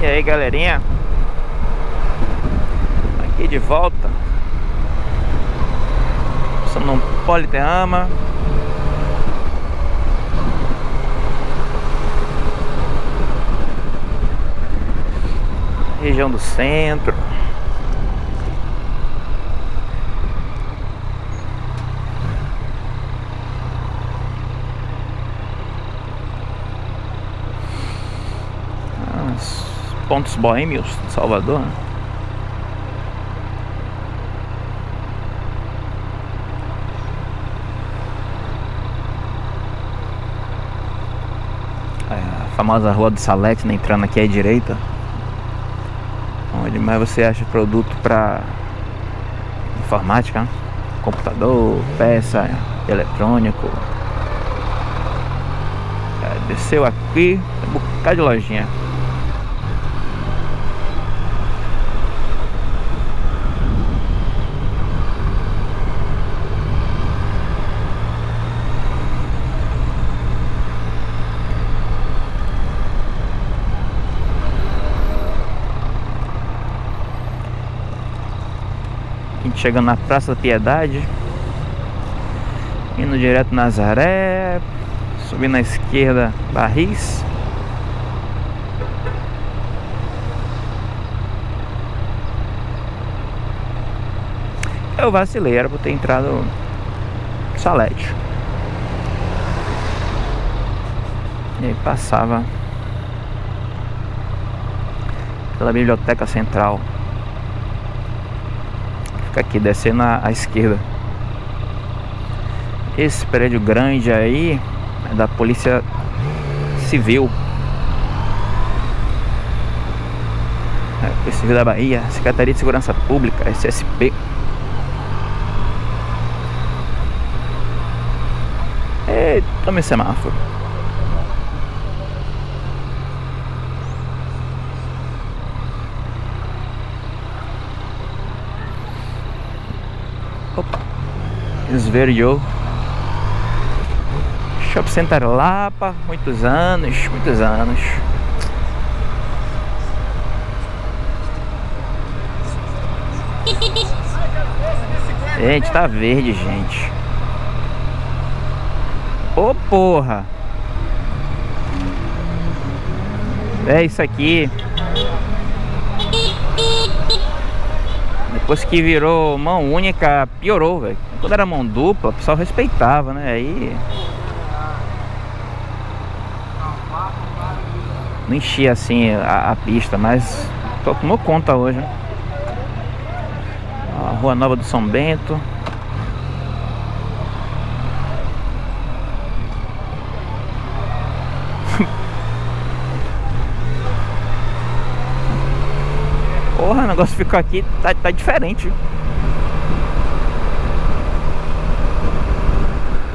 E aí galerinha? Aqui de volta. Passando um politerrama Região do centro pontos boêmios de Salvador. É, a famosa rua do Salete, né, entrando aqui à direita. Onde mais você acha produto para informática, né? computador, peça, eletrônico. É, desceu aqui, um bocado de lojinha. Chegando na Praça da Piedade Indo direto Nazaré Subindo à esquerda Barris. Eu vacilei, era pra ter entrado Salete. E aí passava Pela Biblioteca Central Fica aqui, descendo à, à esquerda. Esse prédio grande aí É da Polícia Civil. É, Polícia Civil da Bahia Secretaria de Segurança Pública, SSP Eita, tome semáforo esverdeou Shopping Center Lapa, muitos anos, muitos anos. Gente, tá verde, gente. Ô oh, porra. É isso aqui Depois que virou mão única, piorou, velho quando era mão dupla, o pessoal respeitava, né? Aí... Não enchia assim a, a pista, mas tomou conta hoje. Né? A Rua Nova do São Bento. Porra, o negócio ficou aqui, tá, tá diferente.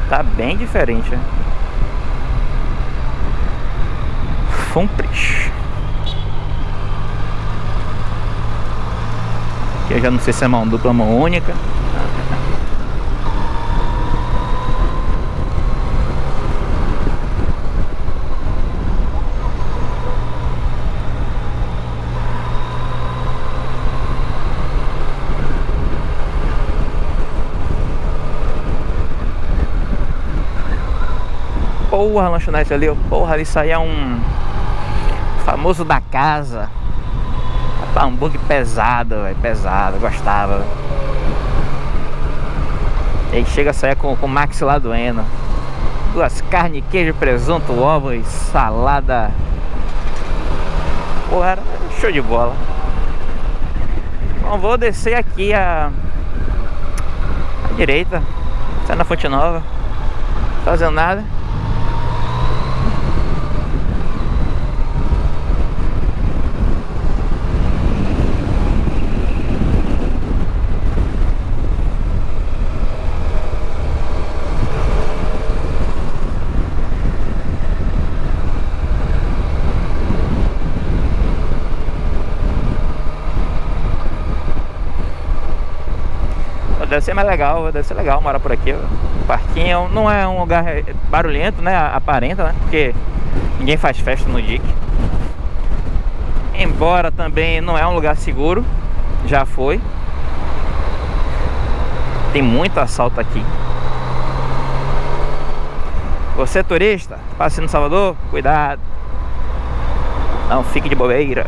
Tá bem diferente, né? Fumpris. Aqui eu já não sei se é mão dupla ou mão única. Porra, lanchonete ali, porra, isso aí é um famoso da casa. Hambúrguer pesado, véio, pesado, gostava. E aí chega a sair com, com o Max lá doendo. Duas carnes, queijo, presunto, ovos, salada. Porra, show de bola. Bom, vou descer aqui a, a direita, sai na Fonte Nova, fazendo nada. Ser mais legal, deve ser legal morar por aqui. O parquinho não é um lugar barulhento, né? Aparenta, né? Porque ninguém faz festa no DIC. Embora também não é um lugar seguro Já foi Tem muito assalto aqui Você turista, passe no Salvador, cuidado Não fique de bobeira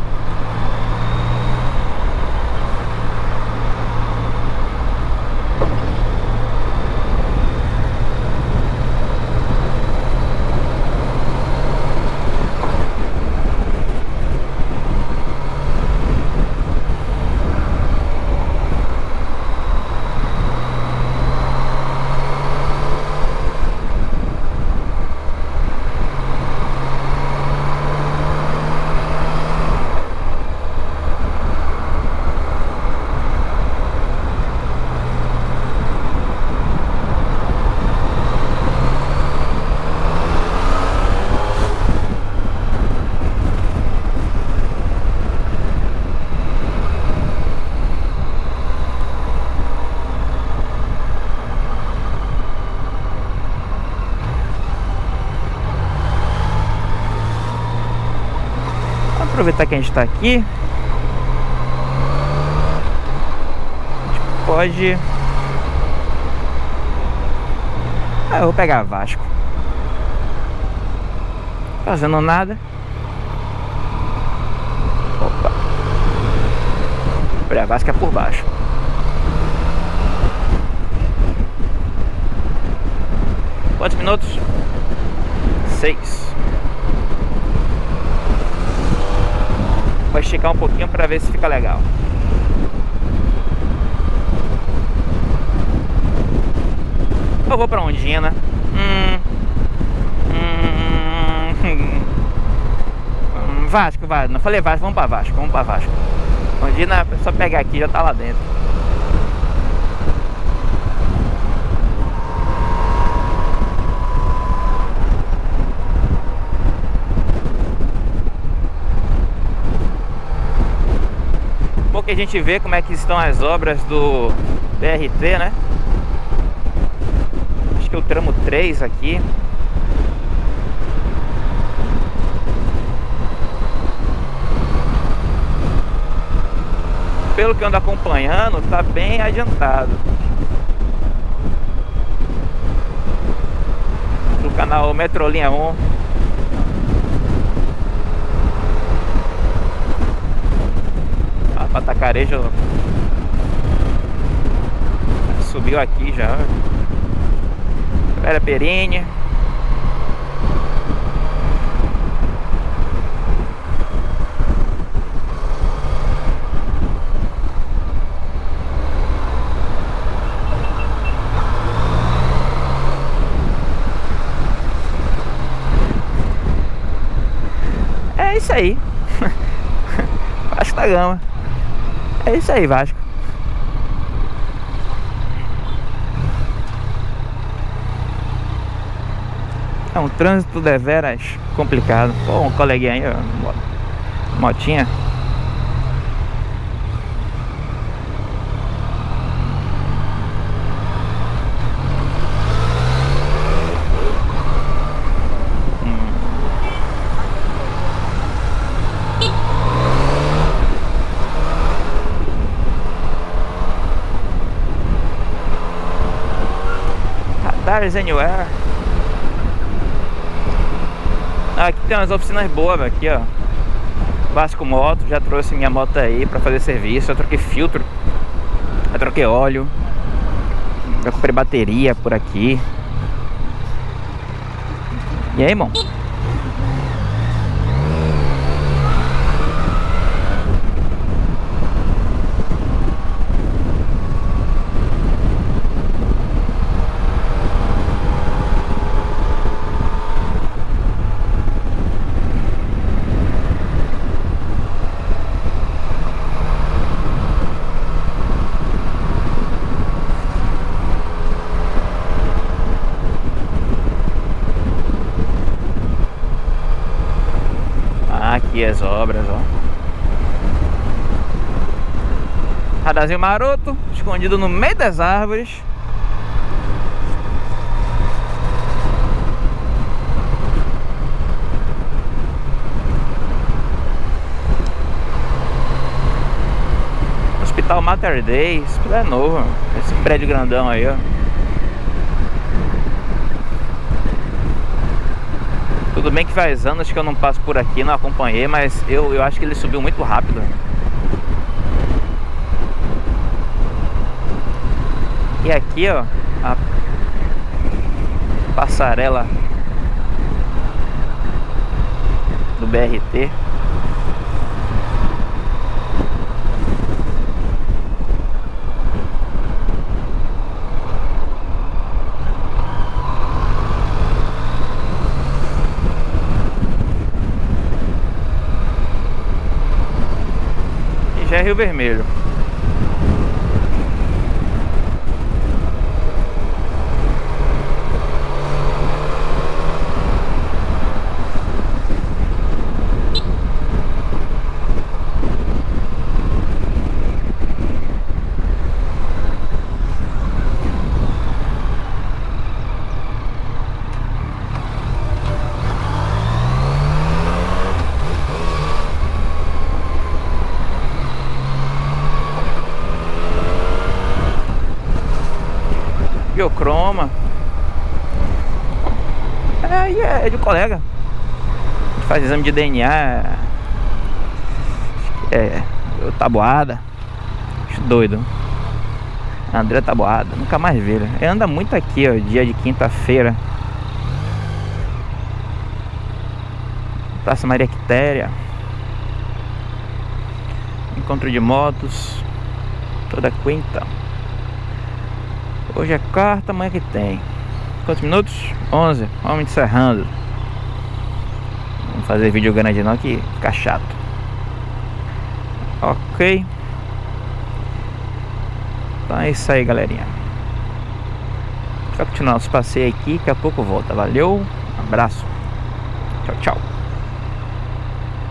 aproveitar que a gente está aqui. A gente pode ah, eu vou pegar Vasco. Fazendo nada. Opa. Olha, Vasco é por baixo. Quantos minutos? Seis Vou esticar um pouquinho para ver se fica legal. Eu vou pra Ondina. Hum, hum, hum, Vasco, Vasco. Não falei Vasco, vamos pra Vasco, vamos pra Vasco. Ondina, é só pegar aqui, já tá lá dentro. Que a gente vê como é que estão as obras do BRT, né? Acho que é o tramo 3 aqui. Pelo que eu ando acompanhando, tá bem adiantado. Do canal Metrolinha 1 Patacarejo subiu aqui já. Vera Perini. É isso aí. Acho da gama. É isso aí, Vasco. É um trânsito deveras complicado. Pô, um coleguinha aí, ó, motinha. Cars Anywhere. Ah, aqui tem umas oficinas boas, aqui ó. Vasco Moto, já trouxe minha moto aí pra fazer serviço. Eu troquei filtro, eu troquei óleo. Já comprei bateria por aqui. E aí, irmão? aqui as obras, ó. Radazinho maroto, escondido no meio das árvores. Hospital Mater Dei, isso tudo é novo, esse prédio grandão aí, ó. Tudo bem que faz anos que eu não passo por aqui, não acompanhei, mas eu, eu acho que ele subiu muito rápido. E aqui, ó, a passarela do BRT. Rio Vermelho. biocroma. É, é, é de colega. A gente faz exame de DNA. É, tabuada. Acho doido. André Taboada, nunca mais vi ele. anda muito aqui, ó, dia de quinta-feira. Praça Maria Quitéria. Encontro de motos. Toda quinta. Hoje é quarta, amanhã que tem. Quantos minutos? 11. Vamos encerrando. Fazer vídeo grande não que fica chato. Ok. Então é isso aí, galerinha. Vai continuar nosso passeio aqui, daqui a pouco volta. Valeu, abraço. Tchau, tchau.